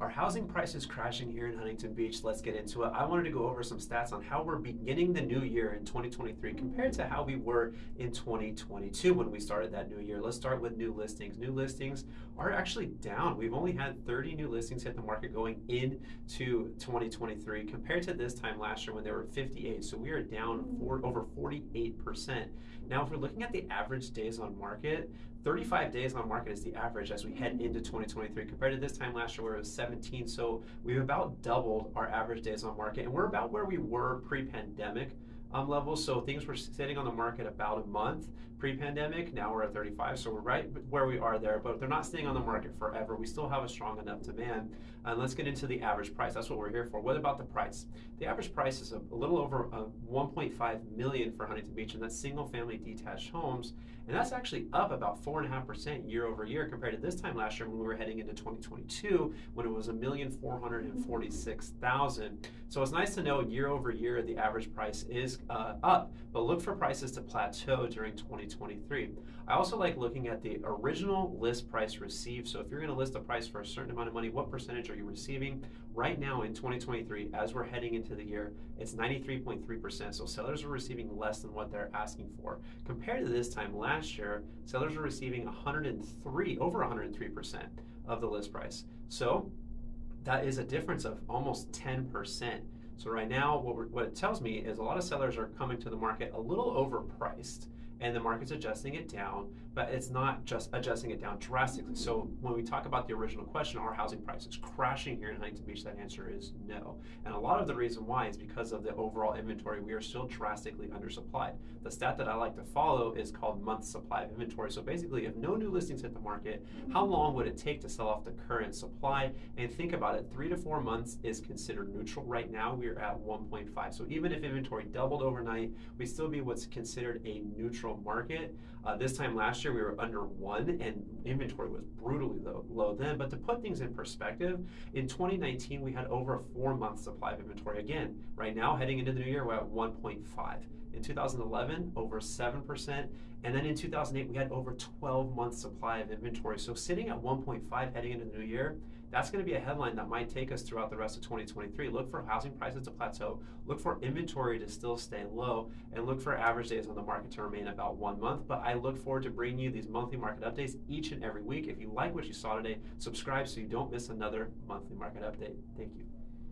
Our housing prices crashing here in Huntington Beach. Let's get into it. I wanted to go over some stats on how we're beginning the new year in 2023 compared to how we were in 2022 when we started that new year. Let's start with new listings. New listings are actually down. We've only had 30 new listings hit the market going into 2023 compared to this time last year when there were 58. So we are down over 48%. Now, if we're looking at the average days on market, 35 days on market is the average as we head into 2023 compared to this time last year where it was 17. So we've about doubled our average days on market, and we're about where we were pre-pandemic um, levels. So things were sitting on the market about a month pre-pandemic. Now we're at 35, so we're right where we are there. But they're not staying on the market forever. We still have a strong enough demand. And let's get into the average price. That's what we're here for. What about the price? The average price is a, a little over uh, 1.5 million for Huntington Beach, and that's single-family detached homes. And that's actually up about four and a half percent year over year compared to this time last year when we were heading into 2022 when it was a million four hundred and forty-six thousand. So it's nice to know year over year the average price is uh, up, but look for prices to plateau during 2023. I also like looking at the original list price received. So if you're going to list a price for a certain amount of money, what percentage are you receiving? Right now in 2023, as we're heading into the year, it's 93.3%. So sellers are receiving less than what they're asking for. Compared to this time last year, sellers are receiving 103, over 103% of the list price. So that is a difference of almost 10%. So right now, what, what, it tells me is a lot of sellers are coming to the market a little overpriced and the market's adjusting it down, but it's not just adjusting it down drastically. So when we talk about the original question, are housing prices crashing here in Huntington Beach? That answer is no. And a lot of the reason why is because of the overall inventory. We are still drastically undersupplied. The stat that I like to follow is called month supply of inventory. So basically, if no new listings hit the market, how long would it take to sell off the current supply? And think about it, three to four months is considered neutral. Right now, we are at 1.5. So even if inventory doubled overnight, we'd still be what's considered a neutral market. Uh, this time last year, we were under one, and inventory was brutally low, low then. But to put things in perspective, in 2019, we had over a four month supply of inventory. Again, right now, heading into the new year, we're at 1.5. In 2011, over 7%. And then in 2008, we had over 12 months supply of inventory. So sitting at 1.5 heading into the new year, that's going to be a headline that might take us throughout the rest of 2023. Look for housing prices to plateau, look for inventory to still stay low, and look for average days on the market to remain about one month. But I look forward to bringing you these monthly market updates each and every week. If you like what you saw today, subscribe so you don't miss another monthly market update. Thank you.